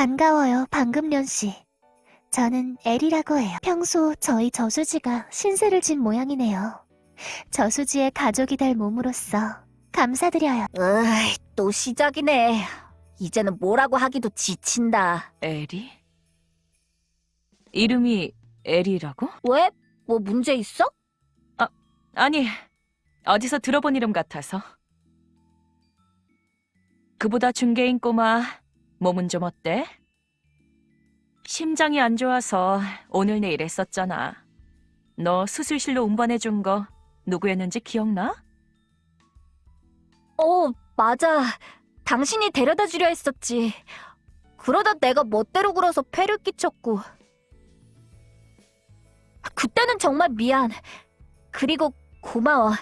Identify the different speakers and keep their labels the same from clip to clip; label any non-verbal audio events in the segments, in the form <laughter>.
Speaker 1: 반가워요, 방금련 씨. 저는 엘이라고 해요. 평소 저희 저수지가 신세를 진 모양이네요. 저수지의 가족이 될 몸으로써 감사드려요.
Speaker 2: 으이, 또 시작이네. 이제는 뭐라고 하기도 지친다.
Speaker 3: 에리? 이름이 에리라고?
Speaker 2: 왜? 뭐 문제 있어?
Speaker 3: 아니, 어디서 들어본 이름 같아서. 그보다 중개인 꼬마, 몸은 좀 어때? 심장이 안 좋아서 오늘 내일 했었잖아. 너 수술실로 운반해준 거 누구였는지 기억나?
Speaker 2: 어, 맞아. 당신이 데려다 주려 했었지. 그러다 내가 멋대로 굴어서 폐를 끼쳤고. 그때는 정말 미안. 그리고 고마워.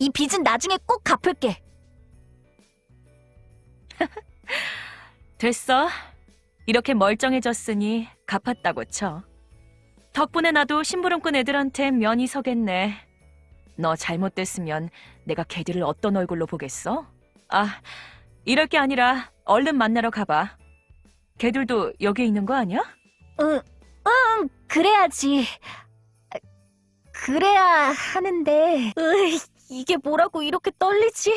Speaker 2: 이 빚은 나중에 꼭 갚을게. <laughs>
Speaker 3: 됐어. 이렇게 멀쩡해졌으니 갚았다고 쳐. 덕분에 나도 심부름 꾼 애들한테 면이 서겠네. 너 잘못됐으면 내가 걔들을 어떤 얼굴로 보겠어? 아, 이럴 게 아니라 얼른 만나러 가봐. 걔들도 여기 있는 거 아니야?
Speaker 2: 응, 응, 그래야지. 그래야 하는데. 으이, 이게 뭐라고 이렇게 떨리지?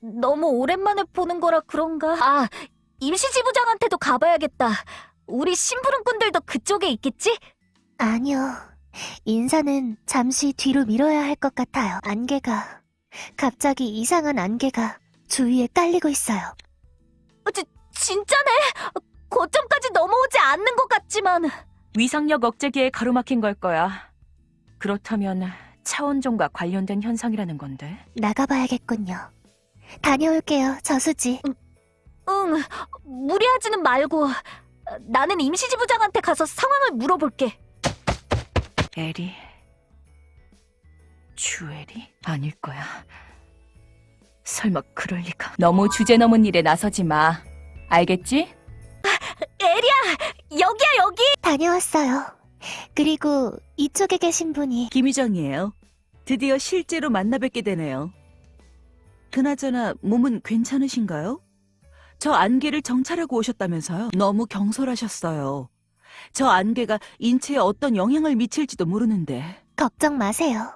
Speaker 2: 너무 오랜만에 보는 거라 그런가? 아, 임시지부장한테도 가봐야겠다. 우리 심부름꾼들도 그쪽에 있겠지?
Speaker 1: 아니요. 인사는 잠시 뒤로 미뤄야 할 것 같아요. 안개가, 갑자기 이상한 안개가 주위에 깔리고 있어요.
Speaker 2: 지, 진짜네? 고점까지 넘어오지 않는 것 같지만.
Speaker 3: 위상력 억제기에 가로막힌 걸 거야. 그렇다면 차원종과 관련된 현상이라는 건데.
Speaker 1: 나가봐야겠군요. 다녀올게요, 저수지.
Speaker 2: 응, 무리하지는 말고. 나는 임시지부장한테 가서 상황을 물어볼게.
Speaker 3: 에리? 주에리? 아닐 거야. 설마 그럴 리가. 너무 주제 넘은 일에 나서지 마. 알겠지?
Speaker 2: 에리야, 여기야 여기.
Speaker 1: 다녀왔어요. 그리고 이쪽에 계신 분이
Speaker 4: 김희정이에요. 드디어 실제로 만나 뵙게 되네요. 그나저나 몸은 괜찮으신가요? 저 안개를 정찰하고 오셨다면서요? 너무 경솔하셨어요. 저 안개가 인체에 어떤 영향을 미칠지도 모르는데.
Speaker 1: 걱정 마세요.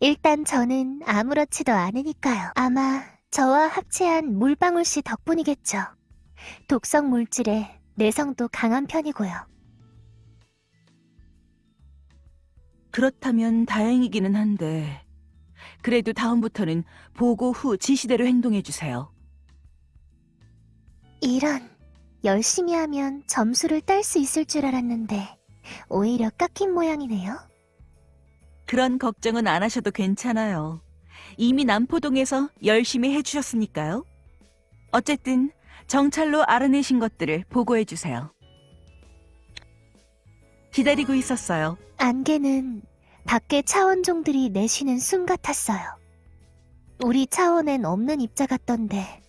Speaker 1: 일단 저는 아무렇지도 않으니까요. 아마 저와 합체한 물방울 씨 덕분이겠죠. 독성 물질에 내성도 강한 편이고요.
Speaker 4: 그렇다면 다행이기는 한데. 그래도 다음부터는 보고 후 지시대로 행동해주세요.
Speaker 1: 이런, 열심히 하면 점수를 딸 수 있을 줄 알았는데 오히려 깎인 모양이네요.
Speaker 4: 그런 걱정은 안 하셔도 괜찮아요. 이미 남포동에서 열심히 해주셨으니까요. 어쨌든 정찰로 알아내신 것들을 보고해주세요. 기다리고 있었어요.
Speaker 1: 안개는 밖에 차원종들이 내쉬는 숨 같았어요. 우리 차원엔 없는 입자 같던데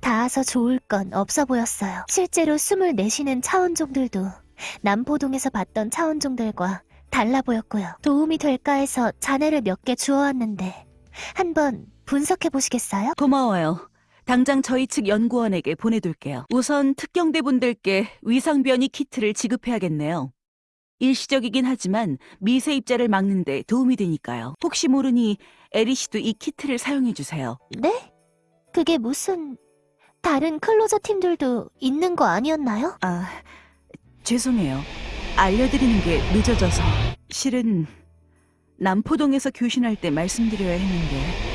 Speaker 1: 닿아서 좋을 건 없어 보였어요. 실제로 숨을 내쉬는 차원종들도 남포동에서 봤던 차원종들과 달라 보였고요. 도움이 될까 해서 잔해를 몇 개 주워왔는데 한번 분석해 보시겠어요?
Speaker 4: 고마워요. 당장 저희 측 연구원에게 보내둘게요. 우선 특경대 분들께 위상변이 키트를 지급해야겠네요. 일시적이긴 하지만 미세 입자를 막는 데 도움이 되니까요. 혹시 모르니 에리 씨도 이 키트를 사용해 주세요.
Speaker 1: 네? 그게 무슨 다른 클로저 팀들도 있는 거 아니었나요?
Speaker 4: 아, 죄송해요. 알려드리는 게 늦어져서. 실은 남포동에서 교신할 때 말씀드려야 했는데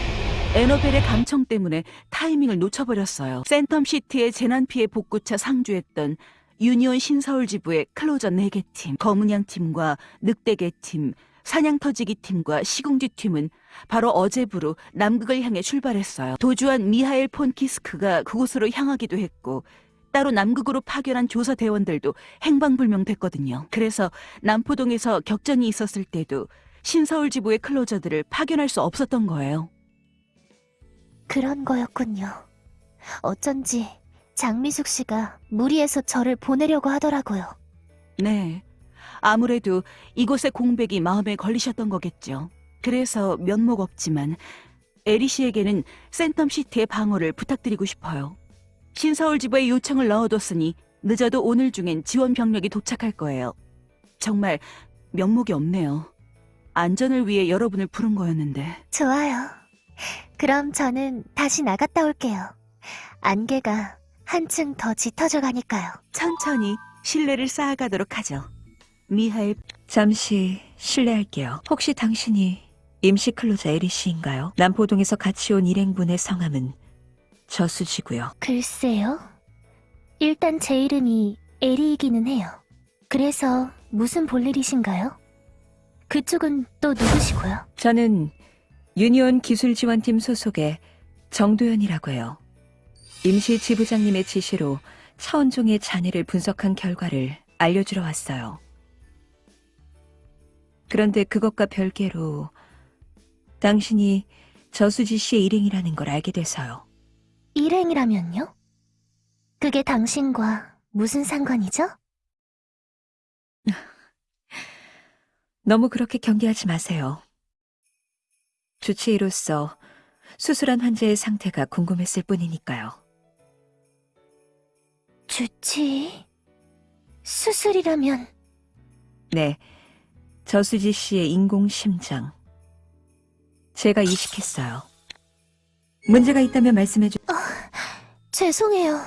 Speaker 4: 에너벨의 감청 때문에 타이밍을 놓쳐버렸어요. 센텀시티의 재난피해 복구차 상주했던 유니온 신서울 지부의 클로저 4개 팀, 검은양 팀과 늑대개 팀, 사냥터지기 팀과 시궁지 팀은 바로 어제부로 남극을 향해 출발했어요. 도주한 미하엘 폰키스크가 그곳으로 향하기도 했고 따로 남극으로 파견한 조사 대원들도 행방불명됐거든요. 그래서 남포동에서 격전이 있었을 때도 신서울 지부의 클로저들을 파견할 수 없었던 거예요.
Speaker 1: 그런 거였군요. 어쩐지 장미숙 씨가 무리해서 저를 보내려고 하더라고요.
Speaker 4: 네. 아무래도 이곳의 공백이 마음에 걸리셨던 거겠죠. 그래서 면목 없지만 에리 씨에게는 센텀시티의 방어를 부탁드리고 싶어요. 신서울 지부에 요청을 넣어뒀으니 늦어도 오늘 중엔 지원 병력이 도착할 거예요. 정말 면목이 없네요. 안전을 위해 여러분을 부른 거였는데.
Speaker 1: 좋아요. 그럼 저는 다시 나갔다 올게요. 안개가 한층 더 짙어져 가니까요.
Speaker 4: 천천히 신뢰를 쌓아가도록 하죠. 미하일
Speaker 5: 잠시 실례할게요. 혹시 당신이 임시 클로저 에리 씨인가요? 남포동에서 같이 온 일행분의 성함은 저수지고요.
Speaker 1: 글쎄요. 일단 제 이름이 에리이기는 해요. 그래서 무슨 볼일이신가요? 그쪽은 또 누구시고요?
Speaker 5: 저는 유니온 기술지원팀 소속의 정도연이라고 해요. 임시 지부장님의 지시로 차원종의 잔해를 분석한 결과를 알려주러 왔어요. 그런데 그것과 별개로 당신이 저수지 씨의 일행이라는 걸 알게 돼서요.
Speaker 1: 일행이라면요? 그게 당신과 무슨 상관이죠? <laughs>
Speaker 5: 너무 그렇게 경계하지 마세요. 주치의로서 수술한 환자의 상태가 궁금했을 뿐이니까요.
Speaker 1: 주치... 수술이라면...
Speaker 5: 네, 저수지 씨의 인공 심장. 제가 이식했어요. 문제가 있다면 말씀해 주...
Speaker 1: 죄송해요.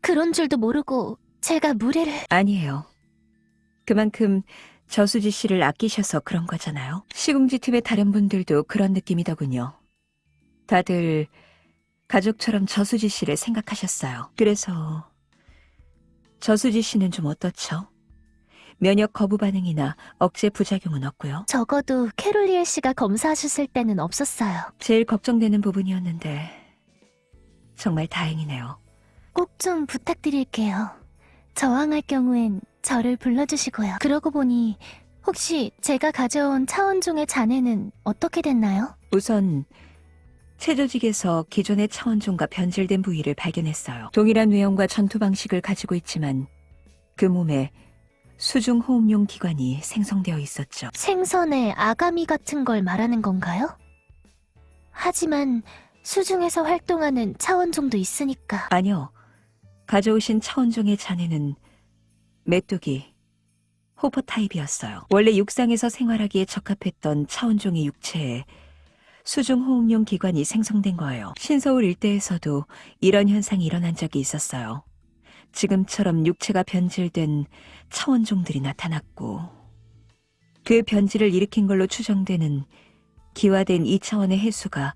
Speaker 1: 그런 줄도 모르고 제가 무례를...
Speaker 5: 아니에요. 그만큼 저수지 씨를 아끼셔서 그런 거잖아요. 시궁지 팀의 다른 분들도 그런 느낌이더군요. 다들 가족처럼 저수지 씨를 생각하셨어요. 그래서 저수지 씨는 좀 어떻죠? 면역 거부 반응이나 억제 부작용은 없고요.
Speaker 1: 적어도 캐롤리엘 씨가 검사하셨을 때는 없었어요.
Speaker 5: 제일 걱정되는 부분이었는데 정말 다행이네요.
Speaker 1: 꼭 좀 부탁드릴게요. 저항할 경우엔 저를 불러주시고요. 그러고 보니 혹시 제가 가져온 차원종의 잔해는 어떻게 됐나요?
Speaker 5: 우선 체조직에서 기존의 차원종과 변질된 부위를 발견했어요. 동일한 외형과 전투 방식을 가지고 있지만 그 몸에 수중 호흡용 기관이 생성되어 있었죠.
Speaker 1: 생선의 아가미 같은 걸 말하는 건가요? 하지만 수중에서 활동하는 차원종도 있으니까
Speaker 5: 아니요. 가져오신 차원종의 잔해는 메뚜기, 호퍼 타입이었어요. 원래 육상에서 생활하기에 적합했던 차원종의 육체에 수중 호흡용 기관이 생성된 거예요. 신서울 일대에서도 이런 현상이 일어난 적이 있었어요. 지금처럼 육체가 변질된 차원종들이 나타났고 그 변질을 일으킨 걸로 추정되는 기화된 2차원의 해수가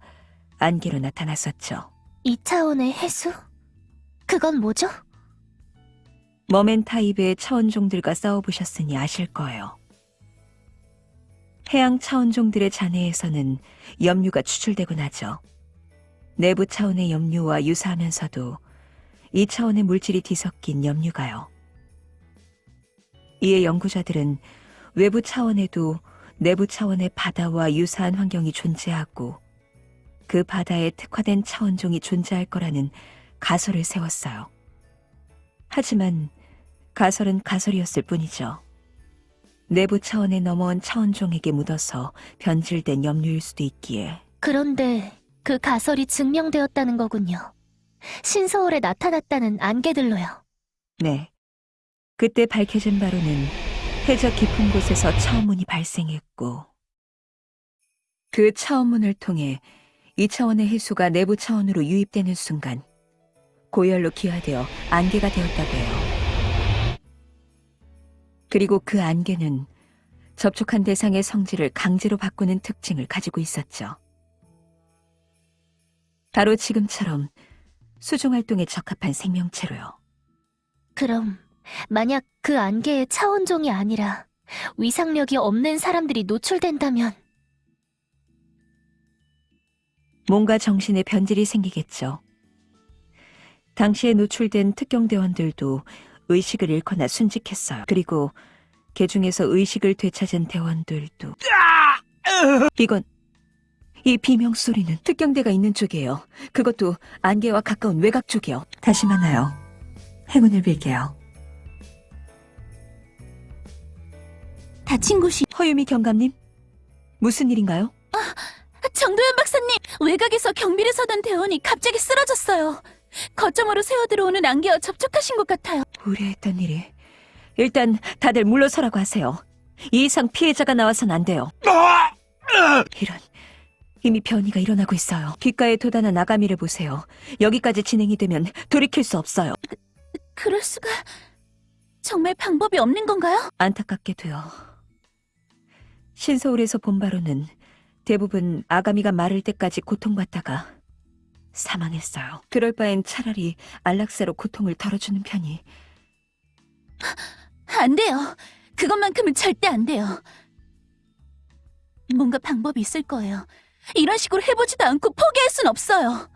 Speaker 5: 안개로 나타났었죠.
Speaker 1: 이차원의 해수? 그건 뭐죠?
Speaker 5: 머맨 타입의 차원종들과 싸워보셨으니 아실 거예요. 해양 차원종들의 잔해에서는 염류가 추출되곤 하죠. 내부 차원의 염류와 유사하면서도 이 차원의 물질이 뒤섞인 염류가요. 이에 연구자들은 외부 차원에도 내부 차원의 바다와 유사한 환경이 존재하고 그 바다에 특화된 차원종이 존재할 거라는 가설을 세웠어요. 하지만 가설은 가설이었을 뿐이죠. 내부 차원에 넘어온 차원종에게 묻어서 변질된 염류일 수도 있기에
Speaker 1: 그런데 그 가설이 증명되었다는 거군요. 신서울에 나타났다는 안개들로요.
Speaker 5: 네. 그때 밝혀진 바로는 해저 깊은 곳에서 차원문이 발생했고 그 차원문을 통해 이 차원의 해수가 내부 차원으로 유입되는 순간 고열로 기화되어 안개가 되었다고 해요. 그리고 그 안개는 접촉한 대상의 성질을 강제로 바꾸는 특징을 가지고 있었죠. 바로 지금처럼 수중 활동에 적합한 생명체로요.
Speaker 1: 그럼 만약 그 안개의 차원종이 아니라 위상력이 없는 사람들이 노출된다면
Speaker 5: 뭔가 정신에 변질이 생기겠죠. 당시에 노출된 특경대원들도 의식을 잃거나 순직했어요. 그리고 개 중에서 의식을 되찾은 대원들도 이건 이 비명 소리는 특경대가 있는 쪽이에요. 그것도 안개와 가까운 외곽 쪽이요. 다시 만나요. 행운을 빌게요.
Speaker 2: 다친 곳이
Speaker 5: 허유미 경감님, 무슨 일인가요?
Speaker 2: 정도현 박사님 외곽에서 경비를 서던 대원이 갑자기 쓰러졌어요. 거점으로 새어 들어오는 안개와 접촉하신 것 같아요.
Speaker 5: 우려했던 일이. 일단 다들 물러서라고 하세요. 이 이상 피해자가 나와선 안 돼요. 이런. 이미 변이가 일어나고 있어요. 귓가에 도단한 아가미를 보세요. 여기까지 진행이 되면 돌이킬 수 없어요.
Speaker 2: 그럴 수가 정말 방법이 없는 건가요?
Speaker 5: 안타깝게도요. 신서울에서 본 바로는 대부분 아가미가 마를 때까지 고통받다가 사망했어요. 그럴 바엔 차라리 안락사로 고통을 덜어주는 편이
Speaker 2: 안 돼요. 그것만큼은 절대 안 돼요. 뭔가 방법이 있을 거예요. 이런 식으로 해보지도 않고 포기할 순 없어요.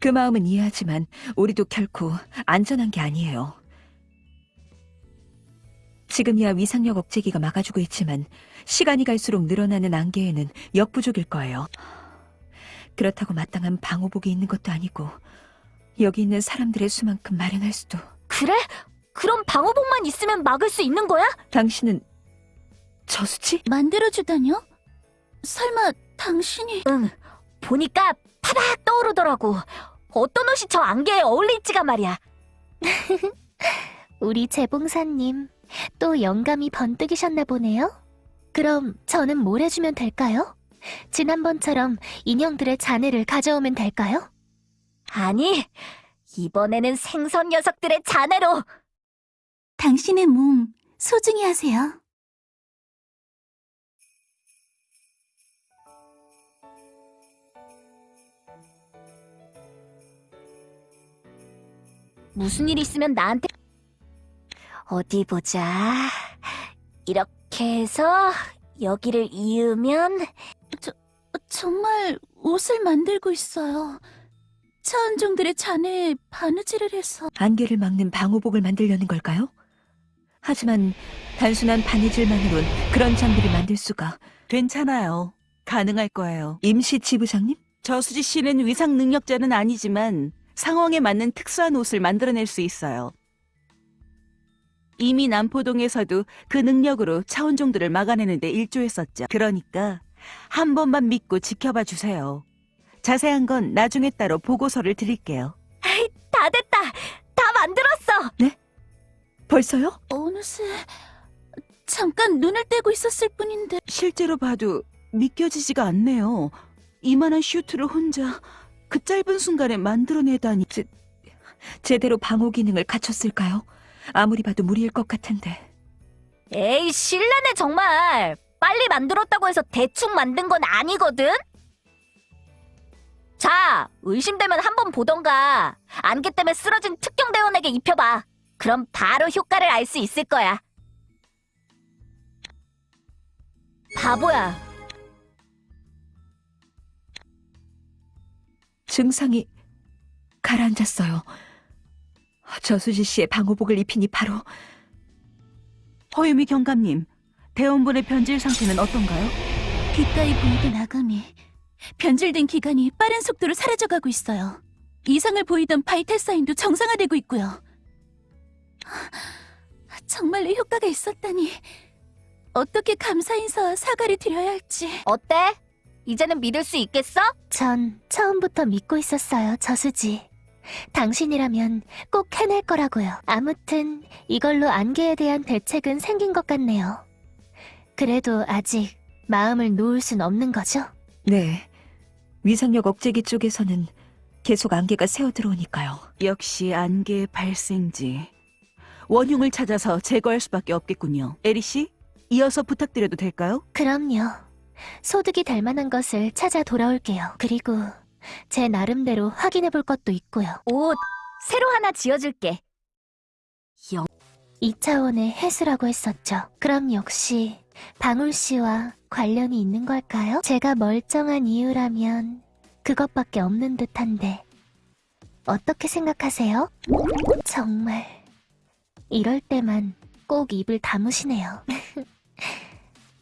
Speaker 5: 그 마음은 이해하지만 우리도 결코 안전한 게 아니에요. 지금이야 위상력 억제기가 막아주고 있지만 시간이 갈수록 늘어나는 안개에는 역부족일 거예요. 그렇다고 마땅한 방호복이 있는 것도 아니고 여기 있는 사람들의 수만큼 마련할 수도.
Speaker 2: 그래? 그럼 방어복만 있으면 막을 수 있는 거야?
Speaker 5: 당신은 저수지?
Speaker 2: 만들어주다뇨? 설마 당신이... 응, 보니까 파박 떠오르더라고. 어떤 옷이 저 안개에 어울릴지가 말이야. <laughs>
Speaker 1: 우리 재봉사님, 또 영감이 번뜩이셨나 보네요? 그럼 저는 뭘 해주면 될까요? 지난번처럼 인형들의 잔해를 가져오면 될까요?
Speaker 2: 아니, 이번에는 생선 녀석들의 잔해로. 당신의 몸 소중히 하세요. 무슨 일 있으면 나한테 어디 보자. 이렇게 해서 여기를 이으면 저 정말 옷을 만들고 있어요. 차은종들의 잔해에 바느질을 해서
Speaker 5: 안개를 막는 방호복을 만들려는 걸까요? 하지만 단순한 바느질만으론 그런 장비를 만들 수가
Speaker 4: 괜찮아요. 가능할 거예요.
Speaker 5: 임시 지부장님?
Speaker 4: 저수지 씨는 위상 능력자는 아니지만 상황에 맞는 특수한 옷을 만들어낼 수 있어요. 이미 남포동에서도 그 능력으로 차원종들을 막아내는데 일조했었죠. 그러니까 한 번만 믿고 지켜봐 주세요. 자세한 건 나중에 따로 보고서를 드릴게요.
Speaker 2: 다 됐다. 다 만들었어.
Speaker 5: 벌써요?
Speaker 2: 어느새 잠깐 눈을 떼고 있었을 뿐인데
Speaker 4: 실제로 봐도 믿겨지지가 않네요. 이만한 슈트를 혼자 그 짧은 순간에 만들어내다니.
Speaker 5: 제대로 방호 기능을 갖췄을까요? 아무리 봐도 무리일 것 같은데.
Speaker 2: 에이 실례네 정말. 빨리 만들었다고 해서 대충 만든 건 아니거든. 자, 의심되면 한 번 보던가. 안개 때문에 쓰러진 특경 대원에게 입혀봐. 그럼 바로 효과를 알 수 있을 거야. 바보야.
Speaker 5: 증상이 가라앉았어요. 저수지 씨의 방호복을 입히니 바로
Speaker 4: 허유미 경감님, 대원분의 변질 상태는 어떤가요?
Speaker 2: 귓가에 보이던 아감이 변질된 기관이 빠른 속도로 사라져가고 있어요. 이상을 보이던 바이탈 사인도 정상화되고 있고요. 정말로 효과가 있었다니 어떻게 감사 인사와 사과를 드려야 할지. 어때? 이제는 믿을 수 있겠어?
Speaker 1: 전 처음부터 믿고 있었어요, 저수지. 당신이라면 꼭 해낼 거라고요. 아무튼 이걸로 안개에 대한 대책은 생긴 것 같네요. 그래도 아직 마음을 놓을 순 없는 거죠?
Speaker 5: 네. 위상력 억제기 쪽에서는 계속 안개가 새어 들어오니까요.
Speaker 4: 역시 안개의 발생지. 원흉을 찾아서 제거할 수밖에 없겠군요. 에리 씨, 이어서 부탁드려도 될까요?
Speaker 1: 그럼요. 소득이 될 만한 것을 찾아 돌아올게요. 그리고 제 나름대로 확인해 볼 것도 있고요.
Speaker 2: 옷 새로 하나 지어줄게.
Speaker 1: 2차원의 해수라고 했었죠. 그럼 역시 방울 씨와 관련이 있는 걸까요? 제가 멀쩡한 이유라면 그것밖에 없는 듯한데 어떻게 생각하세요? 정말 이럴 때만 꼭 입을 다무시네요. <laughs>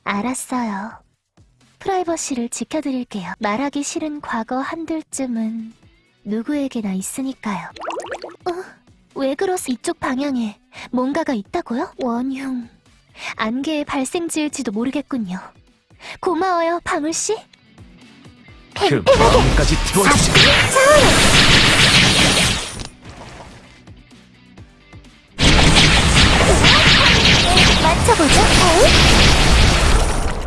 Speaker 1: 알았어요. 프라이버시를 지켜드릴게요. 말하기 싫은 과거 한둘쯤은 누구에게나 있으니까요. 어? 왜 그러세요? 이쪽 방향에 뭔가가 있다고요? 원흉. 안개의 발생지일지도 모르겠군요. 고마워요, 방울씨.
Speaker 6: 그 마음까지
Speaker 7: 태워주세요. 어? 어? 어? 맞춰보죠, 어?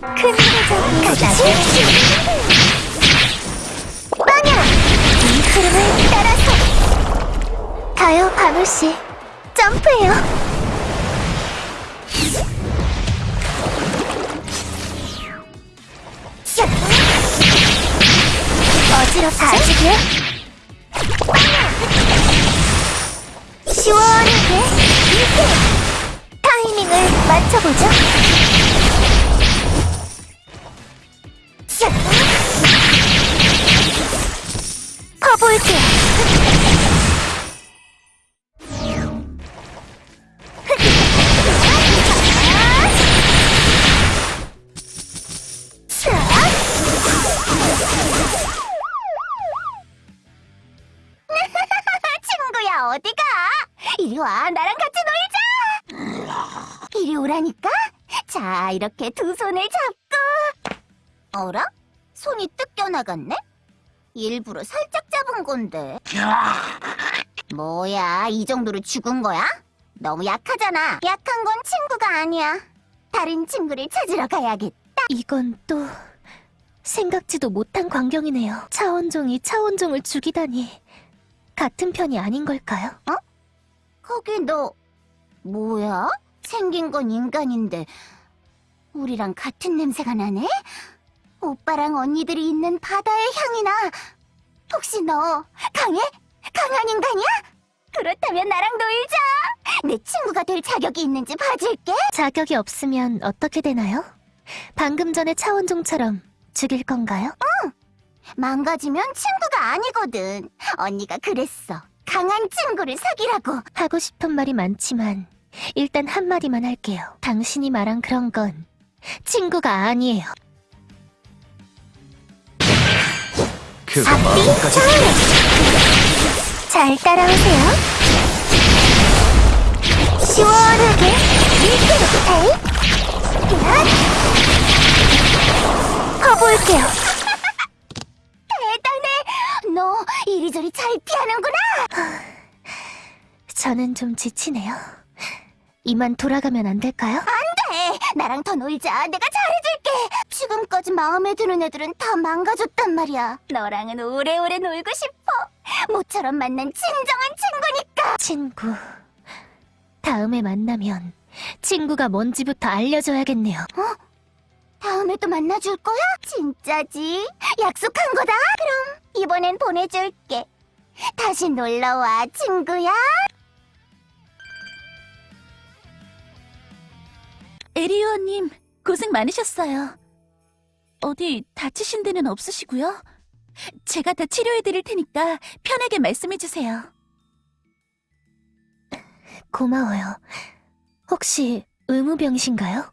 Speaker 7: 큰 회전이 같이 빵야 이 흐름을 따라서 가요 바누씨 점프해요? 아직이요? 빵야 시원하게 이렇게 타이밍을 맞춰보죠. 퍼볼게요. <laughs> 친구야 어디가? 이리 와 나랑 같이 놀자. 이리 오라니까. 자 이렇게 두 손을 잡고. 어라? 손이 뜯겨 나갔네? 일부러 살짝 잡은 건데. 뭐야, 이 정도로 죽은 거야? 너무 약하잖아. 약한 건 친구가 아니야. 다른 친구를 찾으러 가야겠다. 이건 또 생각지도 못한 광경이네요. 차원종이 차원종을 죽이다니 같은 편이 아닌 걸까요? 어? 거기 너 뭐야? 생긴 건 인간인데 우리랑 같은 냄새가 나네? 오빠랑 언니들이 있는 바다의 향이 나. 혹시 너 강해? 강한 인간이야? 그렇다면 나랑 놀자. 내 친구가 될 자격이 있는지 봐줄게. 자격이 없으면 어떻게 되나요? 방금 전에 차원종처럼 죽일 건가요? 응. 망가지면 친구가 아니거든. 언니가 그랬어. 강한 친구를 사귀라고. 하고 싶은 말이 많지만 일단 한마디만 할게요. 당신이 말한 그런 건 친구가 아니에요.
Speaker 6: 그거
Speaker 7: 앞뒤
Speaker 6: 마음까지
Speaker 7: 좌우로 잘 따라오세요. 시원하게 밀대로 에이 야 퍼볼게요. 대단해. 너 이리저리 잘 피하는구나. 저는 좀 지치네요. 이만 돌아가면 안 될까요? 안돼. 나랑 더 놀자. 내가 잘 해줄게 지금까지 마음에 드는 애들은 다 망가졌단 말이야 너랑은 오래오래 놀고 싶어 모처럼 만난 진정한 친구니까 친구 다음에 만나면 친구가 뭔지부터 알려줘야겠네요 어? 다음에 또 만나줄 거야? 진짜지? 약속한 거다? 그럼 이번엔 보내줄게 다시 놀러와 친구야
Speaker 8: 에리오님, 고생 많으셨어요. 어디 다치신 데는 없으시고요? 제가 다 치료해드릴 테니까 편하게 말씀해주세요.
Speaker 7: 고마워요 혹시 의무병이신가요?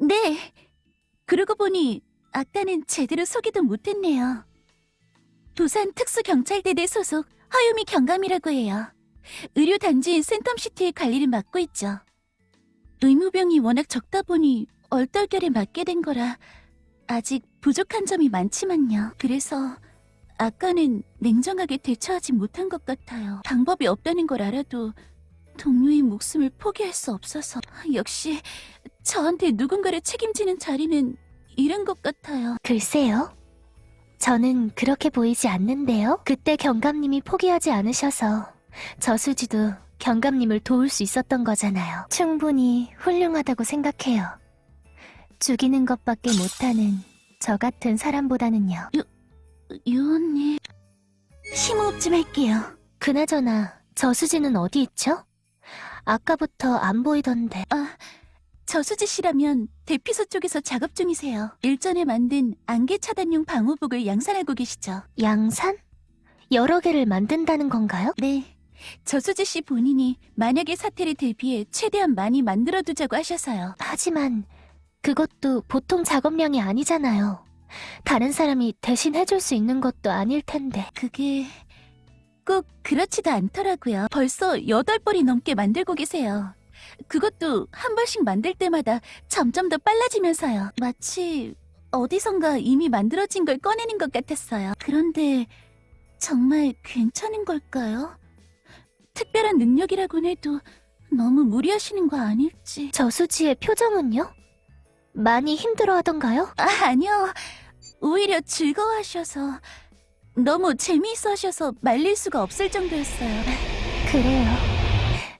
Speaker 8: 네. 그러고 보니 아까는 제대로 소개도 못했네요. 부산 특수경찰대대 소속 허유미 경감이라고 해요. 의료단지인 센텀시티의 관리를 맡고 있죠. 의무병이 워낙 적다 보니 얼떨결에 맡게 된 거라 아직 부족한 점이 많지만요. 그래서 아까는 냉정하게 대처하지 못한 것 같아요. 방법이 없다는 걸 알아도 동료의 목숨을 포기할 수 없어서 역시 저한테 누군가를 책임지는 자리는 이런 것 같아요.
Speaker 7: 글쎄요. 저는 그렇게 보이지 않는데요. 그때 경감님이 포기하지 않으셔서 저수지도 경감님을 도울 수 있었던 거잖아요. 충분히 훌륭하다고 생각해요. 죽이는 것밖에 못하는 저 같은 사람보다는요.
Speaker 8: 유언님, 심호흡 좀 할게요.
Speaker 7: 그나저나 저수지는 어디 있죠? 아까부터 안 보이던데.
Speaker 8: 아, 저수지 씨라면 대피소 쪽에서 작업 중이세요. 일전에 만든 안개 차단용 방호복을 양산하고 계시죠?
Speaker 7: 양산? 여러 개를 만든다는 건가요?
Speaker 8: 네. 저수지 씨 본인이 만약의 사태를 대비해 최대한 많이 만들어두자고 하셔서요.
Speaker 7: 하지만
Speaker 1: 그것도 보통 작업량이 아니잖아요. 다른 사람이 대신 해줄 수 있는 것도 아닐 텐데.
Speaker 8: 그게 꼭 그렇지도 않더라고요. 벌써 여덟 벌이 넘게 만들고 계세요. 그것도 한 벌씩 만들 때마다 점점 더 빨라지면서요. 마치 어디선가 이미 만들어진 걸 꺼내는 것 같았어요. 그런데 정말 괜찮은 걸까요? 특별한 능력이라곤 해도 너무 무리하시는 거 아닐지.
Speaker 1: 저수지의 표정은요? 많이 힘들어 하던가요?
Speaker 8: 아, 아니요. 오히려 즐거워하셔서 너무 재미있어 하셔서 말릴 수가 없을 정도였어요.
Speaker 1: 그래요.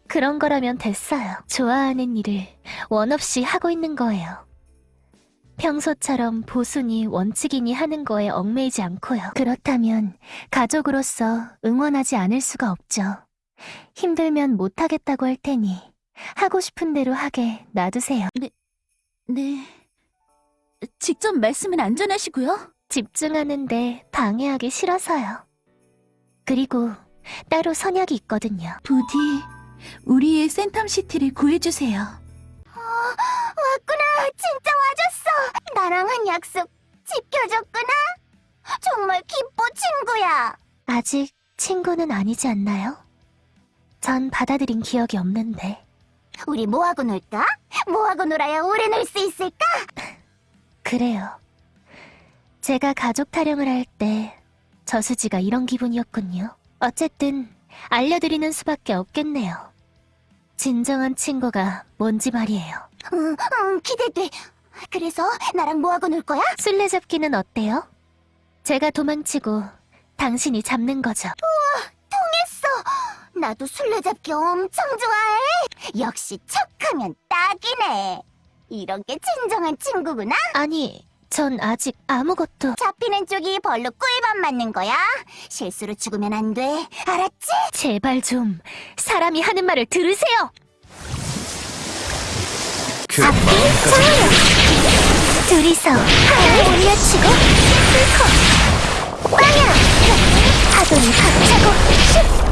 Speaker 1: 그런 거라면 됐어요. 좋아하는 일을 원 없이 하고 있는 거예요. 평소처럼 보수니 원칙이니 하는 거에 얽매이지 않고요. 그렇다면 가족으로서 응원하지 않을 수가 없죠. 힘들면 못하겠다고 할 테니 하고 싶은 대로 하게 놔두세요.
Speaker 8: 네. 직접 말씀은 안 전하시고요.
Speaker 1: 집중하는데 방해하기 싫어서요. 그리고 따로 선약이 있거든요.
Speaker 8: 부디 우리의 센텀시티를 구해주세요.
Speaker 7: 왔구나. 진짜 와줬어. 나랑 한 약속 지켜줬구나. 정말 기뻐, 친구야.
Speaker 1: 아직 친구는 아니지 않나요? 전 받아들인 기억이 없는데.
Speaker 7: 우리 뭐하고 놀까? 뭐하고 놀아야 오래 놀 수 있을까? <laughs>
Speaker 1: 그래요. 제가 가족 타령을 할 때 저수지가 이런 기분이었군요. 어쨌든 알려드리는 수밖에 없겠네요. 진정한 친구가 뭔지 말이에요.
Speaker 7: 응, 응, 기대돼. 그래서 나랑 뭐하고 놀 거야?
Speaker 1: 술래잡기는 어때요? 제가 도망치고 당신이 잡는 거죠.
Speaker 7: 했어. 나도 술래잡기 엄청 좋아해. 역시 척하면 딱이네. 이런 게 진정한 친구구나.
Speaker 1: 아니, 전 아직 아무것도
Speaker 7: 잡히는 쪽이 벌로 꿀밤 맞는 거야. 실수로 죽으면 안 돼. 알았지?
Speaker 1: 제발 좀 사람이 하는 말을 들으세요.
Speaker 6: 그 마음까지
Speaker 1: 둘이서 하늘 올려치고 슬퍼 빵야 파도를 박차고
Speaker 7: 즐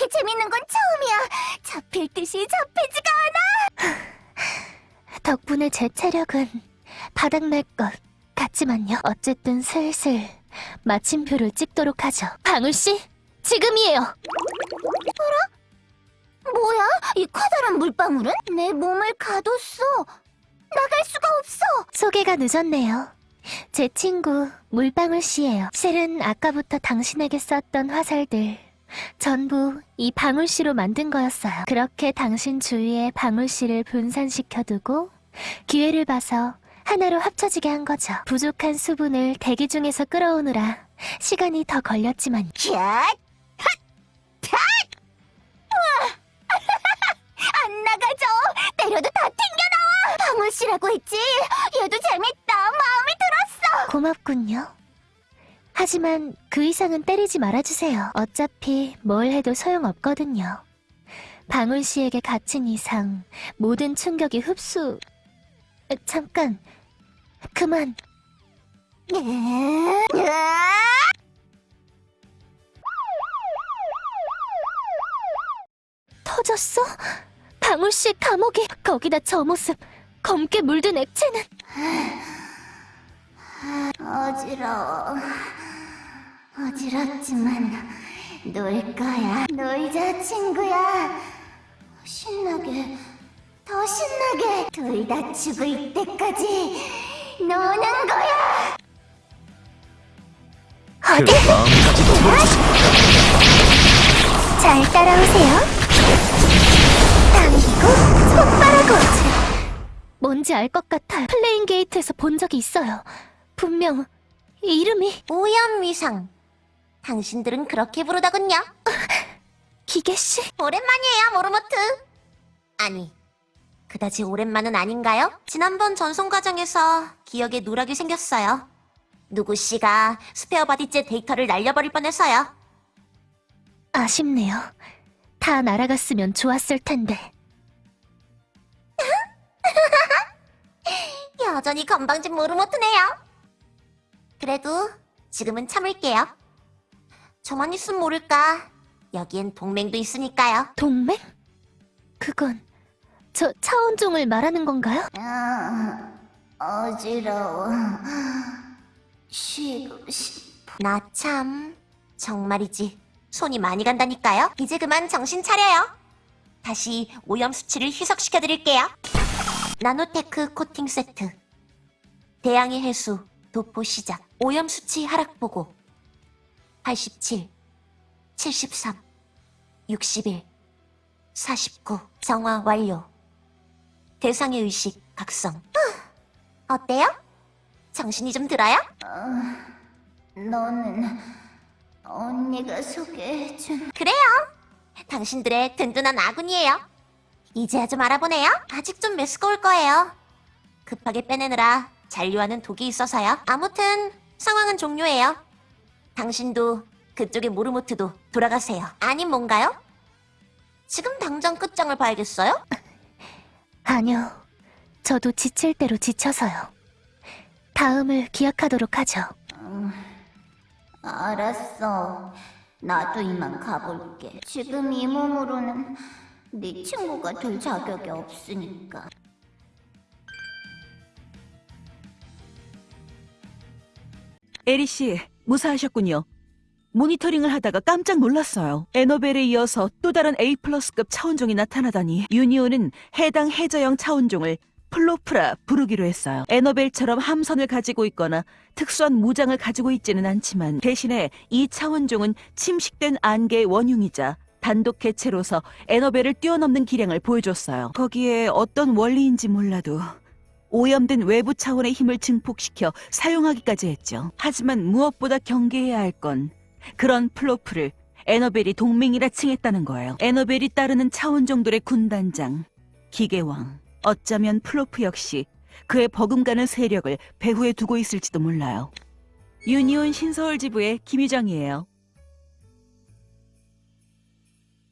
Speaker 7: 이렇게 재밌는 건 처음이야. 잡힐 듯이 잡히지가 않아. <sighs>
Speaker 1: 덕분에 제 체력은 바닥날 것 같지만요. 어쨌든 슬슬 마침표를 찍도록 하죠. 방울 씨, 지금이에요.
Speaker 7: 뭐야? 이 커다란 물방울은? 내 몸을 가뒀어. 나갈 수가 없어.
Speaker 1: 소개가 늦었네요. 제 친구 물방울 씨예요. 실은 아까부터 당신에게 썼던 화살들 전부 이 방울 씨로 만든 거였어요. 그렇게 당신 주위에 방울 씨를 분산시켜두고 기회를 봐서 하나로 합쳐지게 한 거죠. 부족한 수분을 대기 중에서 끌어오느라 시간이 더 걸렸지만! <laughs>
Speaker 7: 안 나가죠. 때려도 다 튕겨나와. 방울 씨라고 했지. 얘도 재밌다. 마음에 들었어.
Speaker 1: 고맙군요. 하지만 그 이상은 때리지 말아주세요. 어차피 뭘 해도 소용없거든요. 방울 씨에게 갇힌 이상 모든 충격이 흡수... 에, 잠깐, 그만. 터졌어? 방울 씨 감옥이 거기다 저 모습 검게 물든 액체는
Speaker 7: 어지러워. 어지럽지만 놀 거야. 놀자, 친구야. 신나게, 더 신나게. 둘 다 죽을 때까지 노는 거야.
Speaker 6: 그 마음까지도
Speaker 7: 잘 따라오세요. 당기고 폭발하고.
Speaker 1: 뭔지 알 것 같아요. 플레인 게이트에서 본 적이 있어요. 분명 이름이
Speaker 7: 오연미상. 당신들은 그렇게 부르더군요. <laughs>
Speaker 1: 기계 씨.
Speaker 7: 오랜만이에요, 모르모트. 아니, 그다지 오랜만은 아닌가요? 지난번 전송 과정에서 기억에 누락이 생겼어요. 누구 씨가 스페어 바디째 데이터를 날려버릴 뻔해서요.
Speaker 1: 아쉽네요. 다 날아갔으면 좋았을 텐데. <laughs>
Speaker 7: 여전히 건방진 모르모트네요. 그래도 지금은 참을게요. 저만 있으면 모를까. 여기엔 동맹도 있으니까요.
Speaker 1: 동맹? 그건 저 차원종을 말하는 건가요?
Speaker 9: 아, 어지러워. 쉬고 싶어. 나 참, 정말이지. 손이 많이 간다니까요. 이제 그만 정신 차려요. 다시 오염 수치를 희석시켜드릴게요. 나노테크 코팅 세트. 대양의 해수, 도포 시작. 오염 수치 하락 보고. 87, 73, 61, 49. 정화 완료. 대상의 의식 각성. <gasps> 어때요? 정신이 좀 들어요?
Speaker 7: 너는 언니가 소개해준
Speaker 9: 그래요. 당신들의 든든한 아군이에요. 이제야 좀 알아보네요. 아직 좀 메스꺼울 거예요. 급하게 빼내느라 잔류하는 독이 있어서요. 아무튼 상황은 종료예요. 당신도 그쪽의 모르모트도 돌아가세요. 아님 뭔가요? 지금 당장 끝장을 봐야겠어요? <laughs>
Speaker 1: 아니요. 저도 지칠 대로 지쳐서요. 다음을 기약하도록 하죠.
Speaker 7: 알았어. 나도 이만 가볼게. 지금 이 몸으로는 네 친구가 될 자격이 없으니까.
Speaker 4: 에리 씨, 무사하셨군요. 모니터링을 하다가 깜짝 놀랐어요. 에너벨에 이어서 또 다른 A 플러스급 차원종이 나타나다니 유니온은 해당 해저형 차원종을 플로프라 부르기로 했어요. 에너벨처럼 함선을 가지고 있거나 특수한 무장을 가지고 있지는 않지만 대신에 이 차원종은 침식된 안개의 원흉이자 단독 개체로서 에너벨을 뛰어넘는 기량을 보여줬어요. 거기에 어떤 원리인지 몰라도 오염된 외부 차원의 힘을 증폭시켜 사용하기까지 했죠. 하지만 무엇보다 경계해야 할 건 그런 플로프를 에너벨이 동맹이라 칭했다는 거예요. 에너벨이 따르는 차원종들의 군단장, 기계왕. 어쩌면 플로프 역시 그의 버금가는 세력을 배후에 두고 있을지도 몰라요. 유니온 신서울 지부의 김유정이에요.